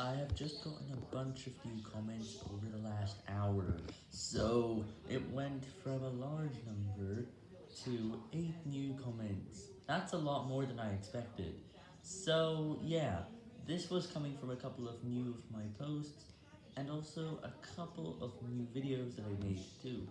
I have just gotten a bunch of new comments over the last hour, so it went from a large number to 8 new comments. That's a lot more than I expected. So yeah, this was coming from a couple of new of my posts, and also a couple of new videos that I made too.